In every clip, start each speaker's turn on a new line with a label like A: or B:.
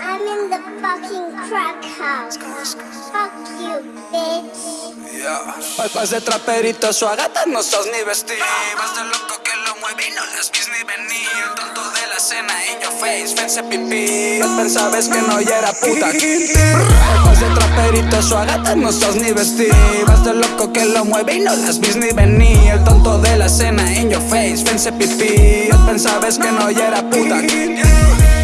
A: I'm in the fucking crack house. Fuck you, bitch.
B: Yeah. Vas de traperito, su agata no sos ni vestir. Vas de loco que lo mueve y no las vis ni venir. Tonto de la cena face, fence pipí. Pensabas que no ya era puta. Vas de traperito, su agata no sos ni vestir. Vas de loco que lo mueve y no las vis ni venir. El tonto de la cena en your face, fence pipí. Pensabas que no ya era puta.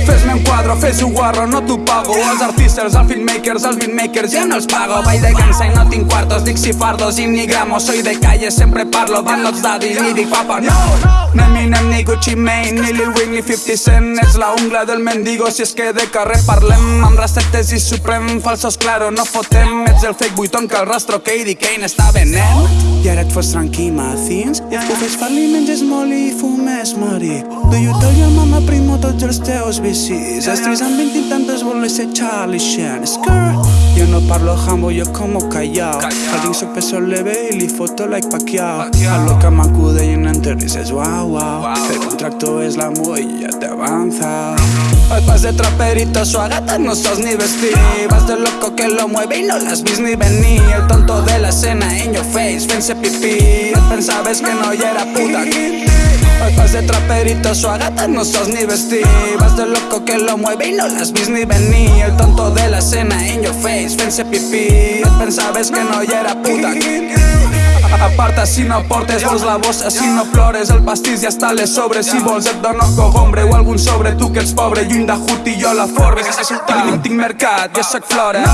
B: Fes-me un quadre, fes un guarro, no t'ho pago. Els artistes, els filmmakers, els beatmakers, ja no els pago. Vaig de gansa i no tinc quartos, dic cifardos i ni gramos Soy de calle, sempre parlo, van los daddy, ni dic papa, no. Ni Eminem, ni Gucci Mane, ni Lil Wayne, ni 50 Cent. Ets la ungla del mendigo, si és que de carrer parlem. Amb receptes i suprem, falsos claro, no fotem. Ets el fake buiton que el rastro Katie Kane està venent. I ara et fos tranquil, Mathins Ho fes far-li, menges molt i fumes mari Do you tell your mama primo tots els teus vicis Estris amb 20 i tantes voler ser Charlie Sheen Jo no parlo jambo, jo como callao. Al ring soc peso leve i li foto like Pacquiao. A lo que m'acude i en enter dices wow, wow. Pero un tracto es la y ya te avanza. Vas de traperito, su agata no sos ni vestir. Vas de loco que lo mueve y no las vis ni venir. El tonto de la cena in your face, fence pipí. Pensabas que no ya era puta De traperito, su agata no sos ni vestir. Vas de loco que lo mueve y no las vis ni venir. El tonto de la cena in your face, fence pipí. Pensabas que no ya era puta. Aparta si no portes, vols la bossa si no plores El pastís ja està a les sobres Si vols et dono cogombre o algun sobre Tu que ets pobre, lluny de Hut i jo la Forbes Tinc, mercat, jo soc flora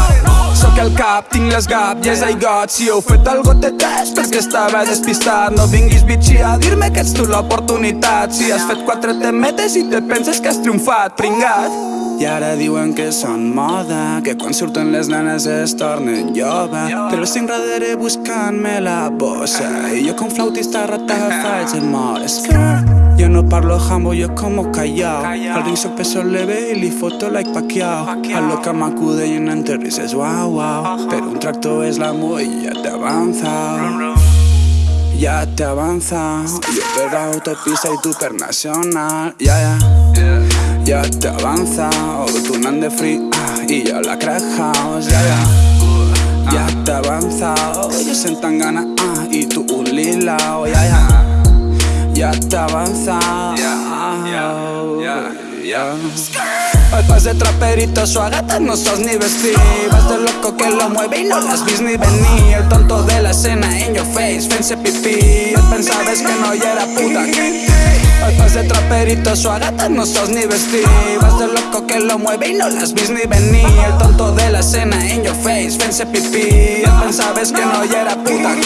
B: Soc el cap, tinc les gap, yes I got Si heu fet algo te test perquè estava despistat. No vinguis bitxi a dir-me que ets tu l'oportunitat. Si has fet quatre temetes i te penses que has triomfat, pringat. I ara diuen que són moda Que quan surten les nenes es tornen jove Però estic darrere buscant-me la bossa. I jo com flautista rata faig el mort Skirt jo no parlo jambo, yo como callao. Al ring soy peso leve y li foto like Pacquiao. A lo que m'acude y en enter dices wow, wow Pero un tracto es la y ya te avanza. Ya te avanza. Yo per autopista y tú per nacional Ya, ya Ya te avanza. O tú nan de free ah, Y yo la crack house Ya, ya Ya te avanza. Yo sentan gana ah, Y tú un lila. Oh, Ya, ya ya te avanza. Vas de traperito, su agata no sos ni vestir Vas de loco que lo mueve y no las vis ni venir. El tonto de la escena in your face, fence pipí Pensabas que no ya era puta Vas de traperito, su agata no sos ni vestir Vas de loco que lo mueve y no las vis ni venir. El tonto de la escena in your face, fence pipí Pensabas que no ya era puta